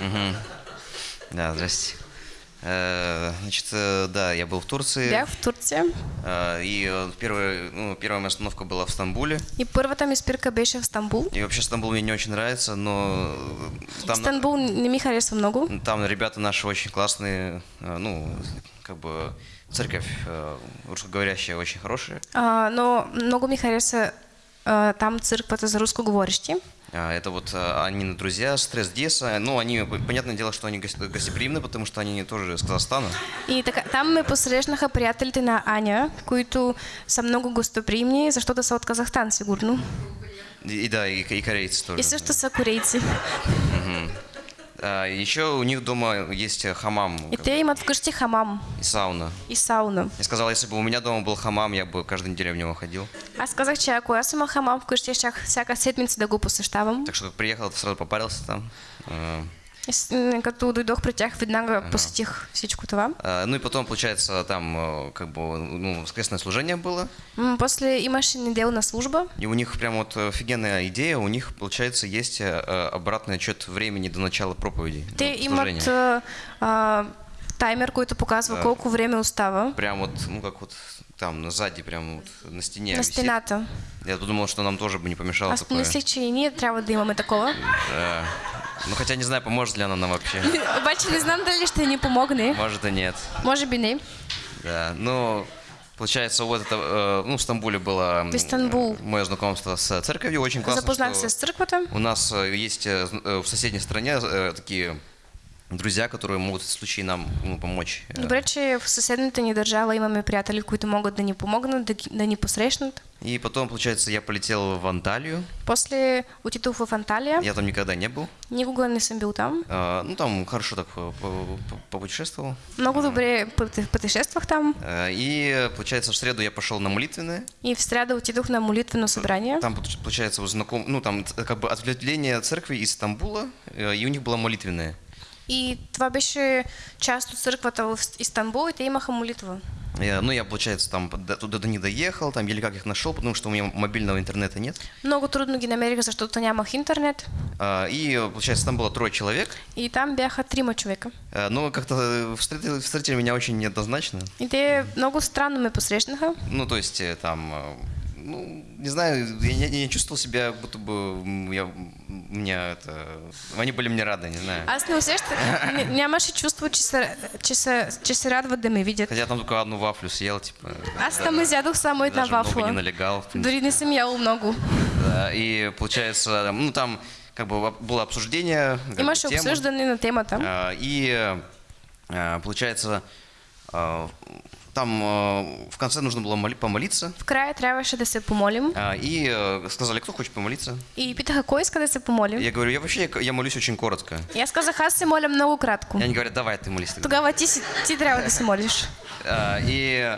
Мгм. Да, здрасте. Э, Значит, э, да, я был в Турции. Бях в Турция э, И первая, ну, первая моя остановка была в Стамбуле. и първата ми спирка беше в Стамбул. И вообще Стамбул мне не очень нравится, но там, Стамбул не ми харесва много. там ребята наши очень классные. Ну, как бы церковь русскоговорящая очень хорошая. А, но много ми хареса а, там църквата за рускоговорещи. А, Это вот э, Анины друзья, Стресс Деса. Ну, они, понятное дело, что они гос- гостеприимны, потому что они тоже из Казахстана. И така, там ме посрещнаха приятелите на Аня, които са много гостоприимни, защото са от Казахстан, сигурно. И, и да, и, и корейцы тоже. И също са корейци. А, еще у них дома есть э, хамам И как те имат вкъщи хамам и сауна. и сауна. Я сказал, если бы у меня дома был хамам, я бы каждую неделю в него ходил. Аз казах, че ако аз имах хамам вкъщи, щях всяка седмица да го посещавам. Так что приехал, сразу попарился там. А, като дойдох при тях, веднага посетих всичко това. а, Ну и потом, получается, там э, как бы ну, воскресное служение было. После имаше неделна служба И у них прям вот офигенная идея. У них, получается, есть э, э, обратный отчет времени до начала проповеди. Те ну, имат а, а, таймер, който показва Да. колко време остава Прям вот, ну как вот там сзади, прям вот на стене на стената. Я подумал, что нам тоже бы не помешало Аз такое. помислих, че и ние трябва да имаме такова. Да. Ну хотя не знаю, поможет ли она нам вообще. Обаче не знам дали ще ни помогне. Может и нет. Може би не. Да, ну, получается, вот это, э, ну, в Стамбуле было Истанбул. э, мое знакомство с церковью. Очень классно, Запознах что се с църквата. у нас э, есть э, в соседней стране такие друзья, которые могут в случае нам ну, помочь. Э, Добре, че в съседната ни държава имаме приятели, които могат да ни помогнат, да, да ни посрещнат. И потом, получается, я полетел в Анталию. После отидох в Анталия. Я там никогда не был. Никога не съм бил там. Э, Ну, там хорошо так по- по- по- попутешествовал. Много добре пътешествах там. Э, И, получается, в среду я пошел на молитвенное. И в среда отидох на молитвено събрание. Там, получ- получается, знаком, ну, там как бы ответвление церкви из Стамбула, э, и у них было молитвенное. И това беше част от църквата в Истанбул и те имаха молитва. Я- ну, я, получается, там до- туда них доехал, там еле как их нашел, потому что у меня мобильного интернета нет. Много трудно ги намерих, защото нямах интернет. А, И, получается, там было трое человек, И там бяха трима човека. э, но как-то э, встретили, встретили меня очень неоднозначно. И те много странно ме посрещнаха. Ну, то есть, э, там, э, ну, не знаю, я не, не чувствовал себя, будто бы я, у меня это... Они были мне рады, не знаю. Аз не усещах, ня- нямаше чувство, че се, че, се, че се радват да ме видят. Хотя там только одну вафлю съел, типа... Аз там изядох само една Даже много не вафла. налегал. Дори не съм ял много. Да, И получается, ну там как бы было обсуждение. бы, Имаше темы. обсъждане на темата. А, И а, получается, а, там а, в конце нужно было моли- помолиться. В края трябваше да се помолим. А, И э, сказали, кто хочет помолиться. И питаха, кой иска да се помолим. Я говорю, я вообще я молюсь очень коротко. И аз казах, аз се моля много кратко. И они говорят, давай ты молись тогда. Тогава ти, ти трябва да се молиш. А, И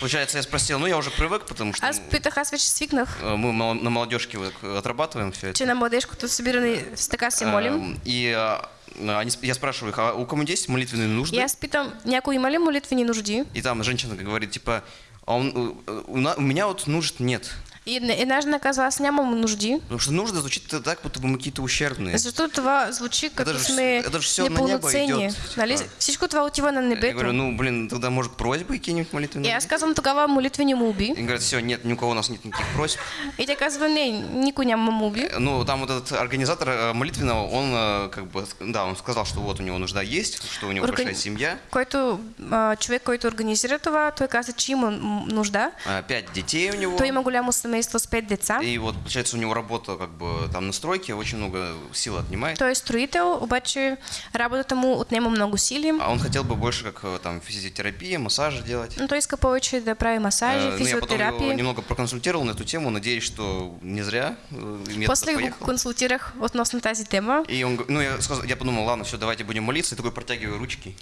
получается, я спросил, ну я уже привык, потому что Аз питах, аз вече свикнах, э, мы на молодежке отрабатываем все это. че на младежкото събиране с така се молим. И а, они, я спрашиваю их, а у кого есть молитвенные нужды? И аз питам, някой има ли молитвени нужди? И там женщина говорит, типа, а он, э, у, на- у меня вот нужд нет. И жена казва, аз нямам нужди. Потому что нужда звучит так, будто бы мы какие-то ущербные. Защото това звучи като же- сме это же всё на небо идет, Нали? типа. Всичко това отива на Я небето. говорю, ну, блин, тогда, может, просьбы какие-нибудь И молитвенные? аз казвам тогава молитвени молби. И говорят, все, нет, ни у кого у нас нет никаких просьб. И тя казва, не, никой няма молби. Э, Ну, там вот этот организатор э, молитвенного, он э, как бы, да, он сказал, что вот у него нужда есть, что у него Органи- большая семья, Който, човек, който организира това, той каза, че има нужда. а, пять детей у него. Той има голямо семейство с пет деца. И вот, получается, у него работа как бы там на стройке, очень много сил отнимает. Той е строител, обаче работата му отнема много сили. А он хотел бы больше как э, там физиотерапия, массажи делать. Но той иска повече да прави масажи, Э, Ну, я потом физиотерапия. немного проконсультировал на эту тему, надеюсь, что не зря э, я После поехал. консултирах относно тази тема. И он, ну, я, сказал, я подумал, ладно, все, давайте будем молиться, и такой протягиваю ручки.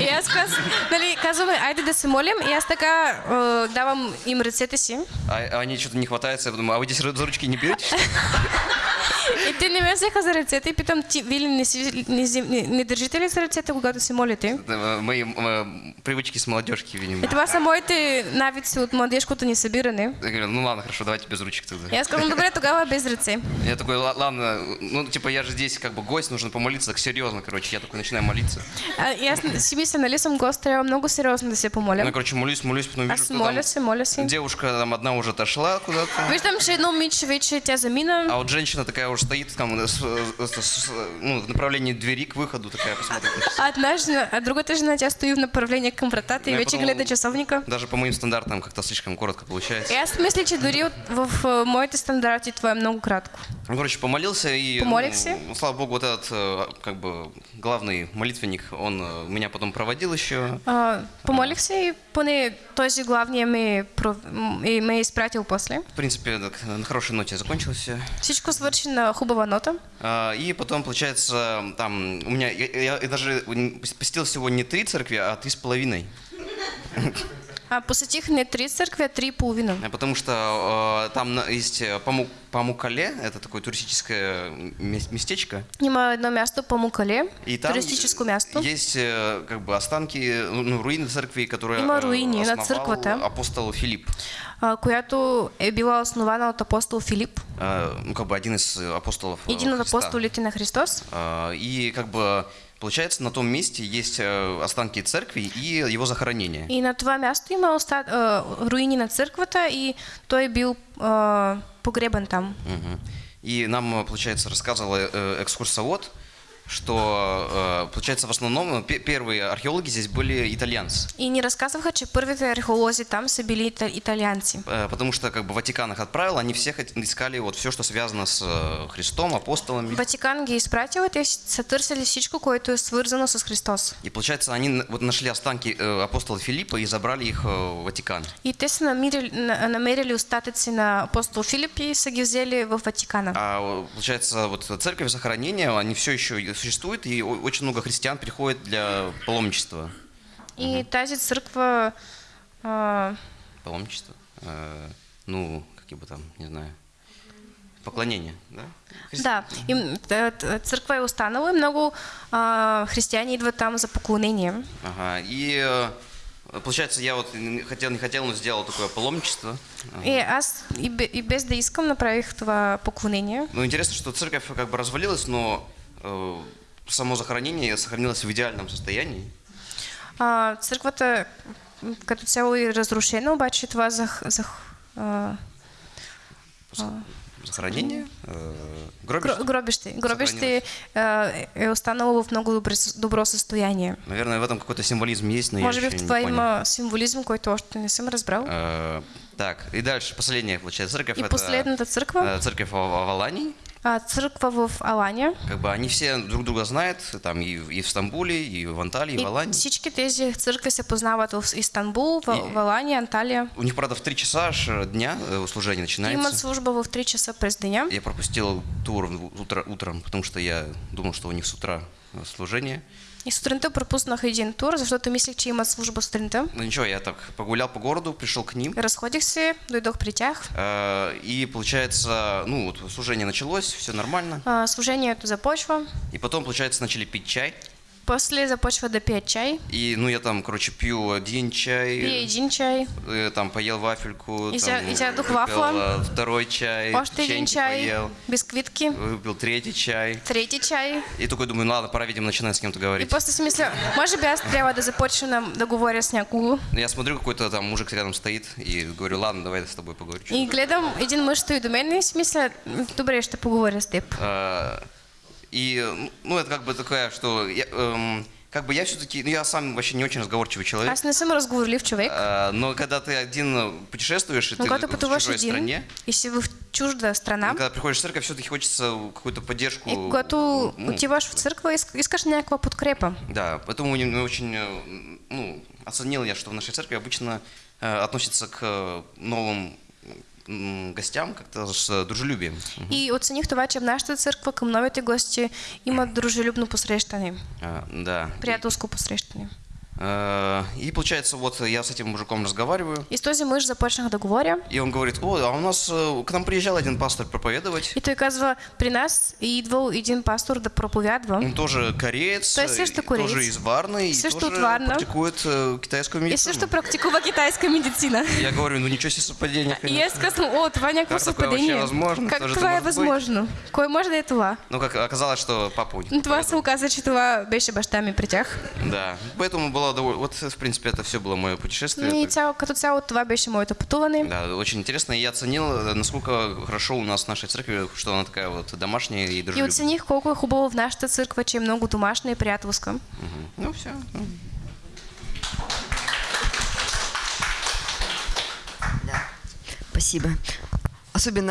И аз каз, нали, казваме, айде да се молим. И аз така е, давам им ръцете си. А, а они что-то не хватается, я подумал, а вы здесь за ручки не берете? Что ли?» И те не ме взеха за ръцете и питам, ти, вие не, си, не, не, не държите ли за ръцете, когато се молите? Мои привычки с молодежки, видимо. И това са моите навици от младежкото ни събиране. Я говорю, ну ладно, хорошо, давайте без ручек тогда. И аз казвам, добре, тогава без ръце. Я такой, «Ла- ладно, ну типа я же здесь как бы гость, нужно помолиться, так серьезно, короче. Я такой начинаю молиться. А, аз си мисля, нали съм гост, трябва много сериозно да се Ну, помоля. короче, молюсь, молюсь, потом вижу, Аз что моля там се, моля се. девушка там одна уже отошла куда-то. Виждам, че едно момиче вече тя замина. А вот женщина такая уже стоит там с- с- с- ну, в направлении двери к выходу, такая на часы. А, една жена, а другата жена, тя стои в направление към вратата и Не, вече потом- гледа часовника. Даже по моим стандартам как-то слишком коротко И получается. аз мисля, че дори от, в а, моите стандарти това е много кратко. Ну, короче, помолился и... Помолился? ну, слава богу, вот этот, э, как бы, главный молитвенник, он э, меня потом проводил еще. А, помолих се и поне този главния ме, про- м- и ме е изпратил после. В принципе, так, на хорошей ноте закончилось все. Всичко свърши на хубава нота. А, И потом, получается, там у меня, я, я- я даже посетил всего не три церкви, а три с половиной. А, посетих не три църкви, а три половина. А Потому что э, там есть э, Паму- Памукале, это такое туристическое мес- местечко. Има едно място по Мукале, И там туристическо място. есть э, как бы останки, ну, руины церкви, которые Има э, руини на църквата. апостол Филипп. а, която е била основана от апостол Филип, Э, Ну, как бы один из э, апостолов э, един от апостолите на Христос. А, И как бы получается на том месте есть э, останки церкви и его захоронение. И на това място има оста... а, руини на църквата и той бил а, погребан там. Мгм. И нам, э, получается, рассказывал э, экскурсовод, что, э, получается, в основном э, пе- первые археологи здесь были итальянцы. И ни разказваха, че първите археолози там са били ита- италианци. Э, Потому что как бы Ватикан их отправил, они все хот- искали вот все, что связано с Христом, апостолами. Ватикан ги изпратил и търсили всичко, което е свързано с Христос. И получается, они вот нашли останки апостола Филиппа и забрали их в Ватикан. И те са намерили, на- намерили остатъци на апостол Филип и са ги взели в Ватикана. А получается, вот церковь захоронения, они все еще существуют, и очень много христиан приходит для паломничества. И тази църква а, Паломничество? Э, ну, какие бы там, не знаю, поклонение, да? Христи- Да, т- църква е останала и много а, християни идват там за поклонение. Ага, и э, получается, я вот хотел, не хотел, но сделал такое паломничество. И аз и, бе- и без да искам направих това поклонение. Ну, интересно, что церковь как бы развалилась, но э, само захоронение сохранилось в идеальном состоянии. А, църквата м, като цяло е разрушена, обаче това за, за а, Захоронение? Э, гро, гробище? гробище. Гробище е останало в много добре, добро състояние. Наверное, в этом какой-то символизм есть, но Може я би еще в понял. има символизм, който още не съм разбрал. Э, так, и дальше, последняя, получается, церковь. И это, последната църква, э, церковь в в Алании. а, църква в Алания. Как бы они все друг друга знают, там и, в- и в Стамбуле, и в Анталии, и в И Алании. всички тези църкви се познават в Истанбул, в, И- в Алания, Анталия. У них, правда, в 3 часа э, дня э, служение Имат начинается. служба в 3 часа през деня. Я пропустил тур в- утро, утром, потому что я думал, что у них с утра э, служение. И сутринта пропуснах един тур, защото мислех, че имат служба сутринта. Ну ничего, я так погулял по городу, пришел к ним. Разходих се, дойдох при тях. э, И получается, ну вот служение началось, все нормально. А, служението започва. И потом, получается, начали пить чай. После започва да пият чай. И, ну, я там, короче, пью один чай, Пие един чай, э, там поел вафельку, И там, и сядох выпил, вафла. второй чай, един печеньки чай, поел, бисквитки, выпил третий чай. трети чай. И такой думаю, ну ладно, пора, видимо, начинать с кем-то И говорить. после си мисля, може би аз трябва да започна да говоря с някого. Я смотрю, какой-то там мужик рядом стоит, и говорю, ладно, давай я с тобой поговорю. И гледам, един мъж стои до мен и мисля, «М, добре, ще поговоря с теб. И, ну, это как бы такая, что я, эм, как бы я все-таки, ну, я сам вообще не очень разговорчивый человек. Аз не съм разговорлив човек, А, Но когда ты один путешествуешь, и но ты когато в чужой един стране, и си в чужда страна, когда приходишь в церковь, все-таки хочется какую-то поддержку. и когато ну, отиваш в иск- искаш някаква подкрепа. Да, поэтому не очень, э, ну, оценил я, что в нашей церкви обычно э, относятся к новым гостям как-то с э, дружелюбием. И оцених това, че в нашата църква към новите гости имат дружелюбно посрещане, А, Да. приятелско посрещане. Э, И получается, вот я с этим мужиком разговариваю, І з този миш започнах да говоря. и он говорит, о, а у нас э, к нам приезжал один пастор проповедовать. І той казва, при нас идвал един пастор да проповядва. Он тоже кореец, То есть все, что и кореец. тоже из Варны, и Все, что тоже от Варны. практикует э, китайскую І медицину. все, що практикува китайська медицина. Я говорю, ну ничего себе совпадение. И я сказала, о, това някакво Как такое вообще съвпадение. возможно? Как Кто же это това е может быть? възможно? Кой може да е това? Ну, как оказалось, что папа у них. Ну, Това проповедовал. се оказа, че това беше баща ми при тях. Да, поэтому было довольно... Вот, в принципе, это все было мое путешествие. И Так- цяло, като цяло това беше моето пътуване. Да, очень интересно. И я оценил, э, насколько хорошо у нас в нашей церкви, что она такая вот домашняя и И дружелюбная. оцених колко е хубаво в нашата църква, че е много домашна и приятелска. Мгм. Ну, все. Спасибо. Особенно